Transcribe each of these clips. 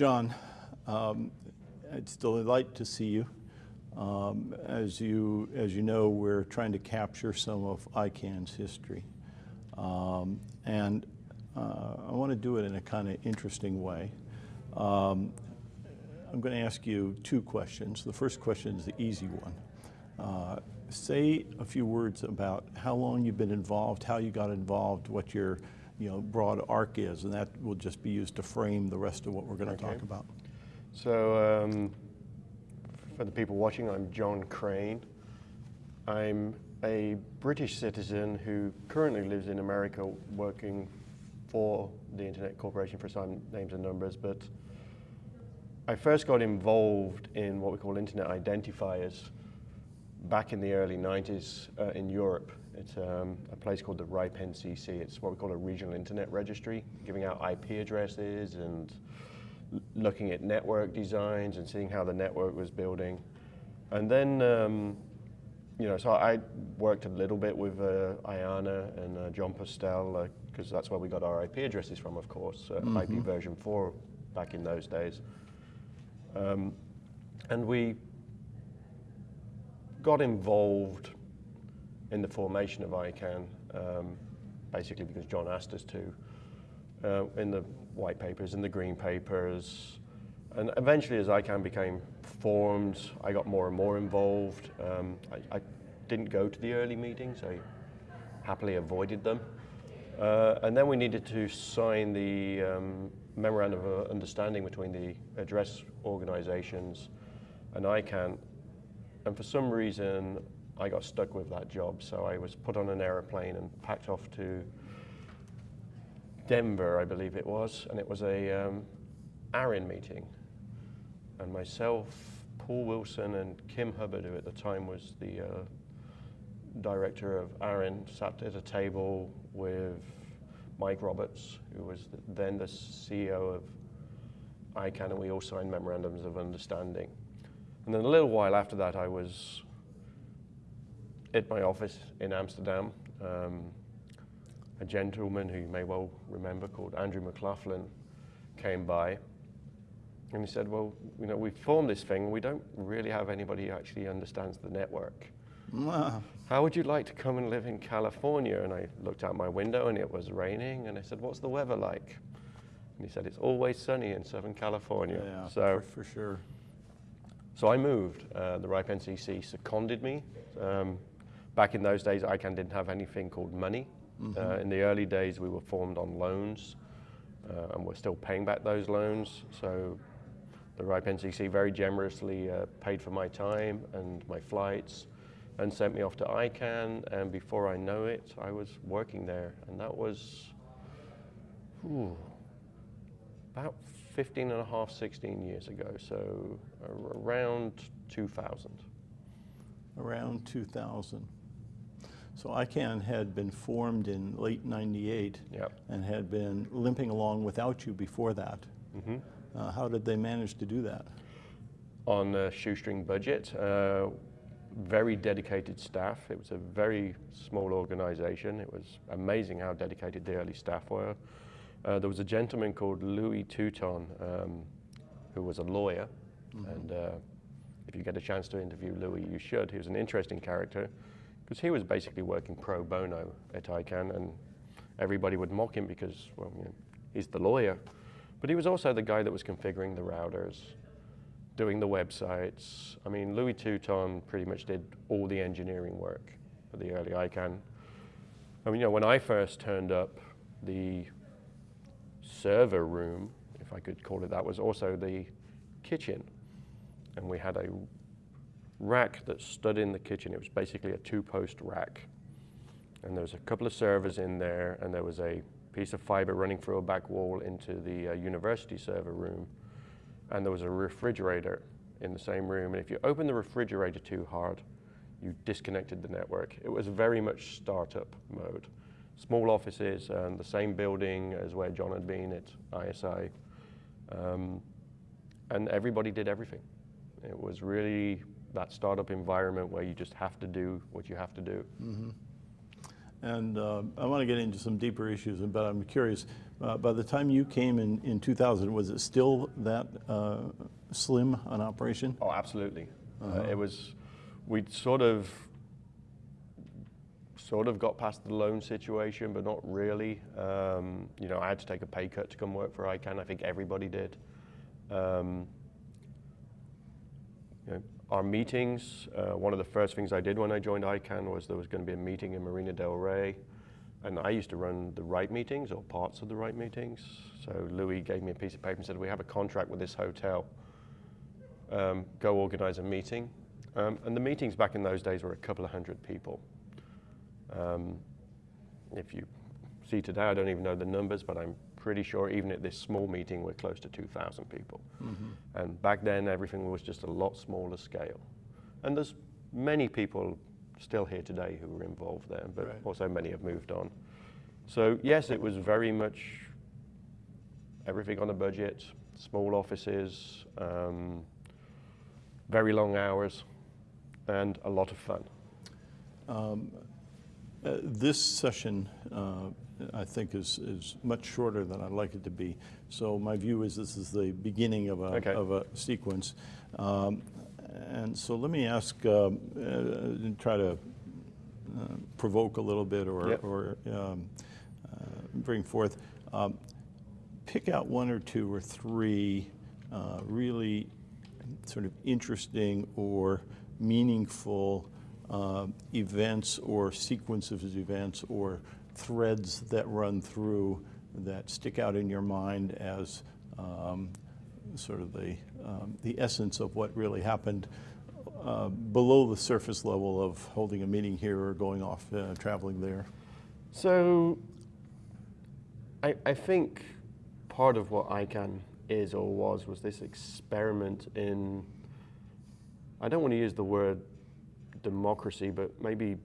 John, um, it's a delight to see you. Um, as you as you know, we're trying to capture some of ICANN's history, um, and uh, I want to do it in a kind of interesting way. Um, I'm going to ask you two questions. The first question is the easy one. Uh, say a few words about how long you've been involved, how you got involved, what your you know, broad arc is, and that will just be used to frame the rest of what we're going to okay. talk about. So, um, for the people watching, I'm John Crain. I'm a British citizen who currently lives in America working for the Internet Corporation for some names and numbers, but I first got involved in what we call Internet identifiers back in the early 90s uh, in Europe. It's um, a place called the RIPE NCC. It's what we call a regional internet registry, giving out IP addresses and looking at network designs and seeing how the network was building. And then, um, you know, so I worked a little bit with uh, IANA and uh, Jon Postel, because uh, that's where we got our IP addresses from, of course, mm -hmm. IP version 4 back in those days. Um, and we got involved in the formation of ICANN, um, basically because John asked us to, uh, in the white papers, in the green papers, and eventually as ICANN became formed, I got more and more involved. Um, I, I, didn't go to the early meetings, I happily avoided them. Uh, and then we needed to sign the um, memorandum of understanding between the address organizations and ICANN. And for some reason, I got stuck with that job. So I was put on an aeroplane and packed off to Denver, I believe it was. And it was a um, ARIN meeting. And myself, Paul Wilson, and Kim Hubbard, who at the time was the uh, director of ARIN, sat at a table with Mike Roberts, who was then the CEO of ICANN, and we all signed memorandums of understanding. And then a little while after that, I was at my office in Amsterdam. Um, a gentleman who you may well remember called Andrew McLaughlin came by and he said, well, you know, we've formed this thing. We don't really have anybody who actually understands the network. Wow. How would you like to come and live in California? And I looked out my window and it was raining. And I said, what's the weather like? And he said, it's always sunny in Southern California. Yeah, so for, for sure. So I moved. Uh, the RIPE NCC seconded me. Um, back in those days, ICANN didn't have anything called money. Mm -hmm. uh, in the early days, we were formed on loans, uh, and we're still paying back those loans. So the RIPE NCC very generously uh, paid for my time and my flights and sent me off to ICANN. And before I know it, I was working there. And that was whew, about 15 and a half, 16 years ago, so around 2000. Around 2000. So ICANN had been formed in late 98 yep. and had been limping along without you before that. Mm -hmm. uh, how did they manage to do that? On a shoestring budget, uh, very dedicated staff. It was a very small organization. It was amazing how dedicated the early staff were. Uh, there was a gentleman called Louis Touton, um, who was a lawyer. Mm -hmm. And uh, if you get a chance to interview Louis, you should. He was an interesting character because he was basically working pro bono at ICANN and everybody would mock him because, well, you know, he's the lawyer. But he was also the guy that was configuring the routers, doing the websites. I mean, Louis Touton pretty much did all the engineering work for the early ICANN. I mean, you know, when I first turned up, the server room, if I could call it that, was also the kitchen. And we had a rack that stood in the kitchen. It was basically a two-post rack. And there was a couple of servers in there, and there was a piece of fiber running through a back wall into the uh, university server room. And there was a refrigerator in the same room. And if you opened the refrigerator too hard, you disconnected the network. It was very much startup mode small offices and the same building as where John had been at ISI. Um, and everybody did everything. It was really that startup environment where you just have to do what you have to do. Mm -hmm. And uh, I want to get into some deeper issues, but I'm curious, uh, by the time you came in, in 2000, was it still that uh, slim an operation? Oh, absolutely. Uh, it was, we'd sort of, sort of got past the loan situation, but not really. Um, you know, I had to take a pay cut to come work for ICANN. I think everybody did. Um, you know, our meetings, uh, one of the first things I did when I joined ICANN was there was going to be a meeting in Marina Del Rey. And I used to run the RIPE meetings or parts of the RIPE meetings. So Louis gave me a piece of paper and said, we have a contract with this hotel. Um, go organize a meeting. Um, and the meetings back in those days were a couple of hundred people. Um, if you see today, I don't even know the numbers, but I'm pretty sure even at this small meeting, we're close to 2,000 people. And back then, everything was just a lot smaller scale. And there's many people still here today who were involved there, but Right. also many have moved on. So yes, it was very much everything on a budget, small offices, um, very long hours, and a lot of fun. Uh, This session, uh, I think, is, is much shorter than I'd like it to be. So my view is this is the beginning of a, Okay. of a sequence. Um, And so let me ask, um, uh, and try to uh, provoke a little bit or, Yep. or um, uh, bring forth. Um, Pick out one or two or three uh, really sort of interesting or meaningful uh, events or sequences of events or threads that run through that stick out in your mind as um, sort of the, um, the essence of what really happened uh, below the surface level of holding a meeting here or going off uh, traveling there. So I, I think part of what ICANN is or was was this experiment in, I don't want to use the word democracy, but maybe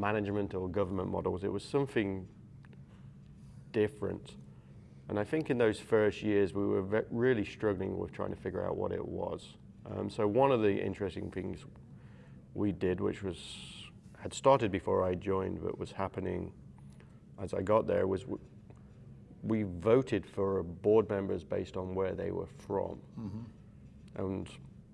management or government models. It was something different. And I think in those first years, we were really struggling with trying to figure out what it was. Um, so one of the interesting things we did, which was had started before I joined, but was happening as I got there, was we voted for board members based on where they were from. And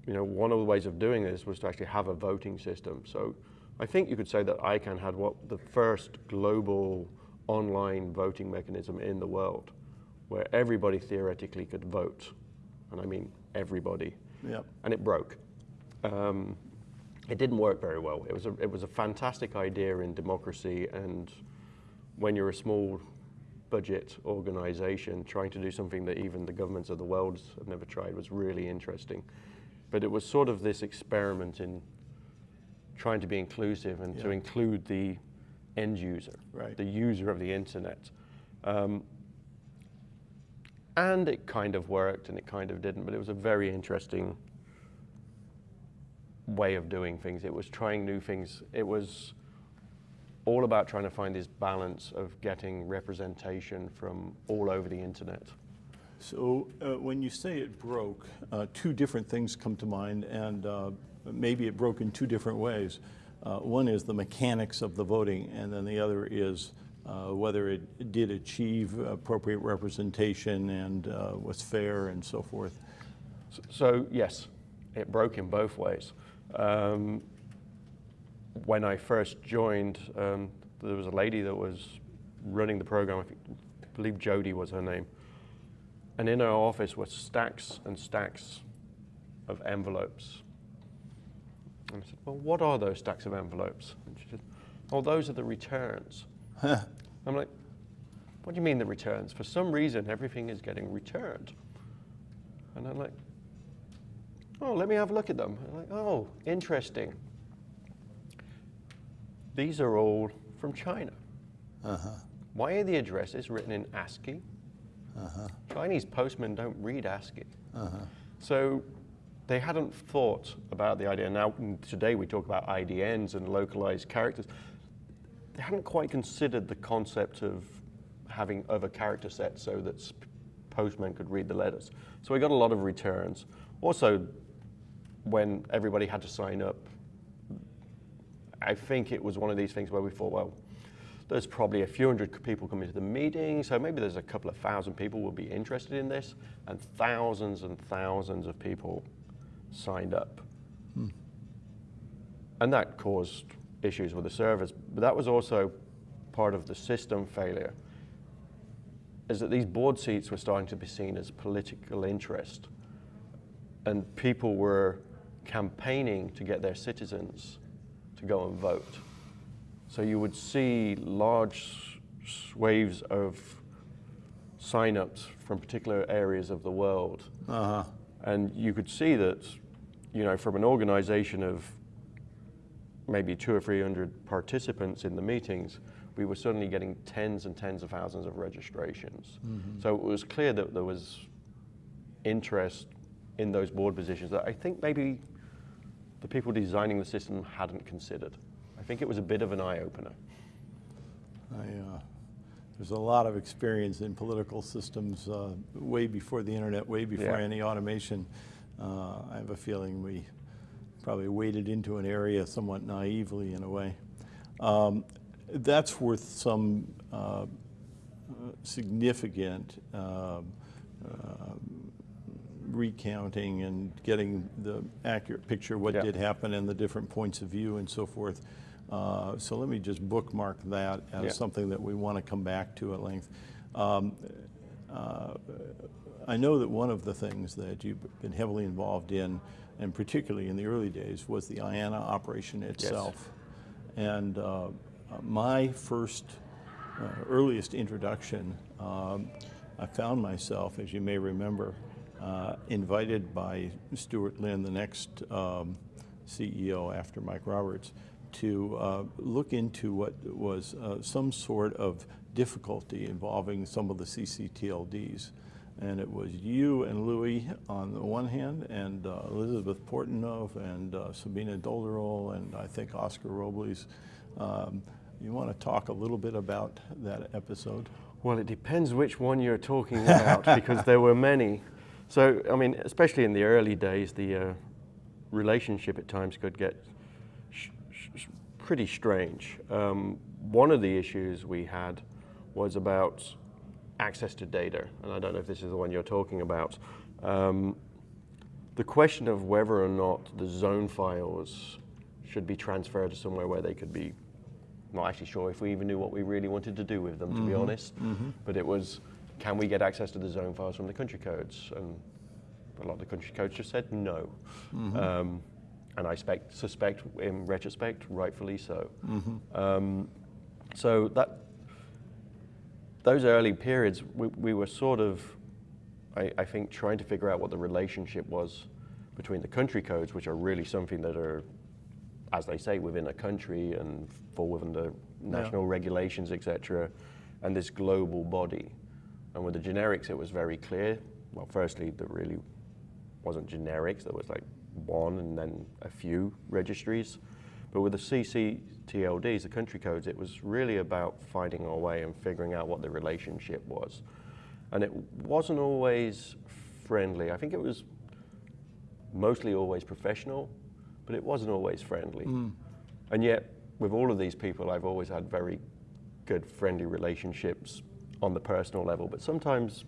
you know, one of the ways of doing this was to actually have a voting system. So I think you could say that ICANN had what the first global online voting mechanism in the world, where everybody theoretically could vote, and I mean everybody, Yep. and it broke. Um, it didn't work very well. It was a, it was a fantastic idea in democracy, and when you're a small budget organization, trying to do something that even the governments of the world have never tried was really interesting. But it was sort of this experiment in trying to be inclusive and to include the end user, Right. the user of the internet. Um, and it kind of worked and it kind of didn't, but it was a very interesting way of doing things. It was trying new things. It was all about trying to find this balance of getting representation from all over the internet. So uh, when you say it broke, uh, two different things come to mind, and uh, maybe it broke in two different ways. Uh, one is the mechanics of the voting, and then the other is uh, whether it did achieve appropriate representation and uh, was fair and so forth. So, yes, it broke in both ways. Um, when I first joined, um, there was a lady that was running the program. I, think, I believe Jody was her name. And in her office were stacks and stacks of envelopes. And I said, Well, what are those stacks of envelopes? And she said, Oh, those are the returns. I'm like, What do you mean the returns? For some reason, everything is getting returned. And I'm like, Oh, let me have a look at them. I'm like, Oh, interesting. These are all from China. Uh-huh. Why are the addresses written in ASCII? Uh-huh. Chinese postmen don't read ASCII. Uh-huh. So they hadn't thought about the idea. Now, today we talk about IDNs and localized characters. They hadn't quite considered the concept of having other character sets so that postmen could read the letters. So we got a lot of returns. Also, when everybody had to sign up, I think it was one of these things where we thought, well, there's probably a few hundred people coming to the meeting, so maybe there's a couple of thousand people will be interested in this, and thousands and thousands of people signed up. And that caused issues with the servers, but that was also part of the system failure, is that these board seats were starting to be seen as political interest, and people were campaigning to get their citizens to go and vote. So you would see large waves of sign-ups from particular areas of the world. Uh-huh. And you could see that, you know, from an organization of maybe two or three hundred participants in the meetings, we were suddenly getting tens and tens of thousands of registrations. So it was clear that there was interest in those board positions that I think maybe the people designing the system hadn't considered. I think it was a bit of an eye opener. I, uh, there's a lot of experience in political systems uh, way before the internet, way before Yeah. any automation. Uh, I have a feeling we probably waded into an area somewhat naively in a way. Um, that's worth some uh, significant um, uh, recounting and getting the accurate picture of what Yeah. did happen and the different points of view and so forth. Uh, so let me just bookmark that as Yeah. something that we want to come back to at length. Um, uh, I know that one of the things that you've been heavily involved in, and particularly in the early days, was the IANA operation itself. And uh, uh, my first, uh, earliest introduction, um, I found myself, as you may remember, uh, invited by Stuart Lynn, the next um, CEO after Mike Roberts, to uh, look into what was uh, some sort of difficulty involving some of the CCTLDs. And it was you and Louis on the one hand, and uh, Elisabeth Porteneuve and uh, Sabine Dolderer, and I think Oscar Robles. Um, you want to talk a little bit about that episode? Well, it depends which one you're talking about because there were many. So, I mean, especially in the early days, the uh, relationship at times could get pretty strange. Um, one of the issues we had was about access to data, and I don't know if this is the one you're talking about. Um, the question of whether or not the zone files should be transferred to somewhere where they could be not actually sure if we even knew what we really wanted to do with them, to be honest. But it was, can we get access to the zone files from the country codes? And a lot of the country codes just said no. Um, and I spec- suspect, in retrospect, rightfully so. Um, so that those early periods, we, we were sort of, I, I think, trying to figure out what the relationship was between the country codes, which are really something that are, as they say, within a country and fall within the national regulations, etc., and this global body. And with the generics, it was very clear. Well, firstly, there really wasn't generics. There was like one and then a few registries. But with the CCTLDs, the country codes, it was really about finding our way and figuring out what the relationship was. And it wasn't always friendly. I think it was mostly always professional, but it wasn't always friendly. Hmm. And yet, with all of these people, I've always had very good, friendly relationships on the personal level. But sometimes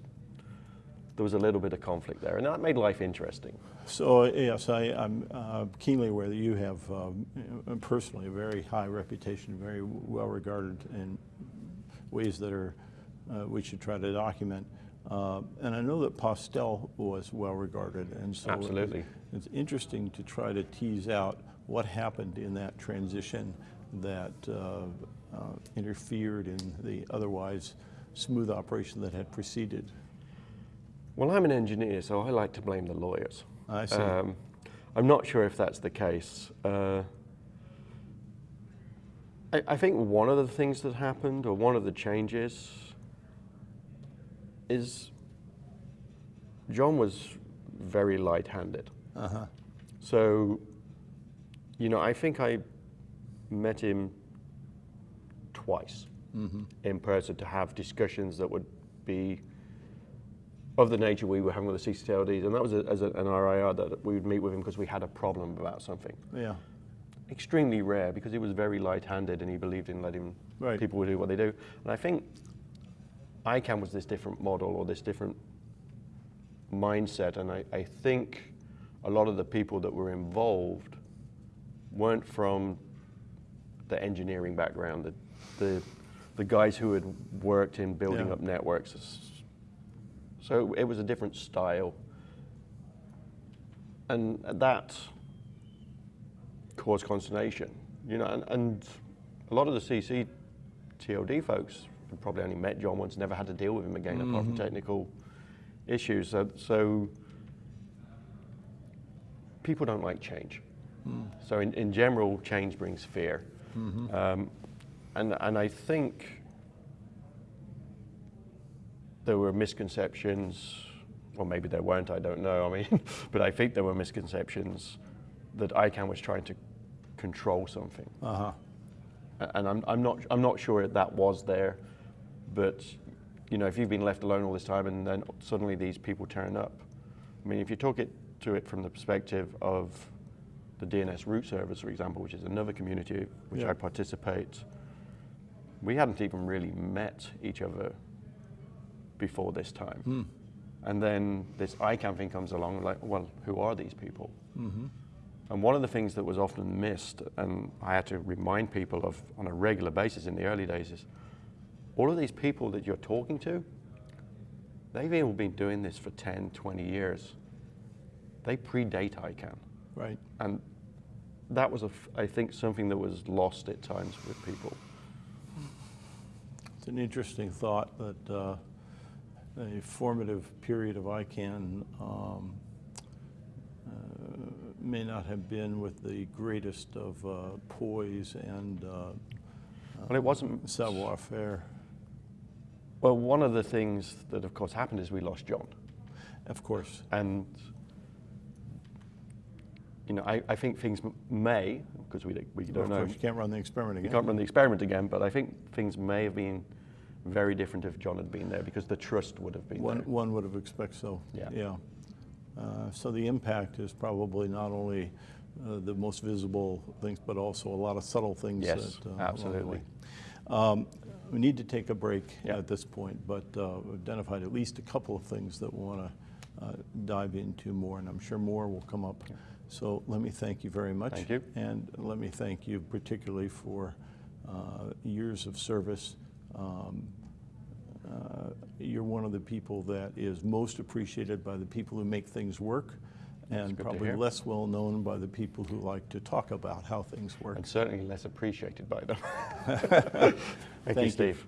there was a little bit of conflict there, and that made life interesting. So yes, I, I'm uh, keenly aware that you have um, personally a very high reputation, very well regarded in ways that are uh, we should try to document. Uh, and I know that Postel was well regarded, and so Absolutely. it's interesting to try to tease out what happened in that transition that uh, uh, interfered in the otherwise smooth operation that had preceded. Well, I'm an engineer, so I like to blame the lawyers. I see. Um, I'm not sure if that's the case. Uh, I, I think one of the things that happened, or one of the changes, is John was very light handed. Uh-huh. So, you know, I think I met him twice in person to have discussions that would be of the nature we were having with the CCTLDs, and that was a, as a, an RIR that we would meet with him because we had a problem about something. Yeah. extremely rare because he was very light-handed and he believed in letting Right. people do what they do. And I think ICANN was this different model or this different mindset, and I, I think a lot of the people that were involved weren't from the engineering background, the, the, the guys who had worked in building Yeah. up networks. So it was a different style. And that caused consternation, you know, and, and a lot of the CC TOD folks had probably only met John once, never had to deal with him again apart from mm-hmm. technical issues. So, so people don't like change. Mm. So in, in general, change brings fear. Mm-hmm. Um, and, and I think there were misconceptions, or maybe there weren't, I don't know. I mean, but I think there were misconceptions that ICANN was trying to control something. Uh-huh. And I'm, I'm, not, I'm not sure that was there, but you know, if you've been left alone all this time and then suddenly these people turn up, I mean, if you talk it to it from the perspective of the DNS root service, for example, which is another community which Yeah. I participate, we hadn't even really met each other before this time. Hmm. And then this ICANN thing comes along, like, well, who are these people? Mm-hmm. And one of the things that was often missed, and I had to remind people of on a regular basis in the early days, is all of these people that you're talking to, they've all been doing this for 10, 20 years. They predate ICANN. Right. And that was, a f I think, something that was lost at times with people. It's an interesting thought that uh, a formative period of ICANN um, uh, may not have been with the greatest of uh, poise and uh, Well, it wasn't. savoir-faire. Well, one of the things that, of course, happened is we lost John. Of course. And you know, I, I think things may, because we, don't- we don't Of know, course, you can't run the experiment you again. can't run the experiment again, but I think things may have been very different if John had been there because the trust would have been One, there. one would have expected so. Yeah. Yeah. Uh, So the impact is probably not only uh, the most visible things, but also a lot of subtle things. Yes, that, uh, absolutely. Um, We need to take a break Yeah. at this point, but uh, we've identified at least a couple of things that we want to dive into more, and I'm sure more will come up. So let me thank you very much. Thank you. And let me thank you particularly for uh, years of service. Um, uh, You're one of the people that is most appreciated by the people who make things work, and probably less well-known by the people who like to talk about how things work. And certainly less appreciated by them. Thank, Thank you, you. Steve.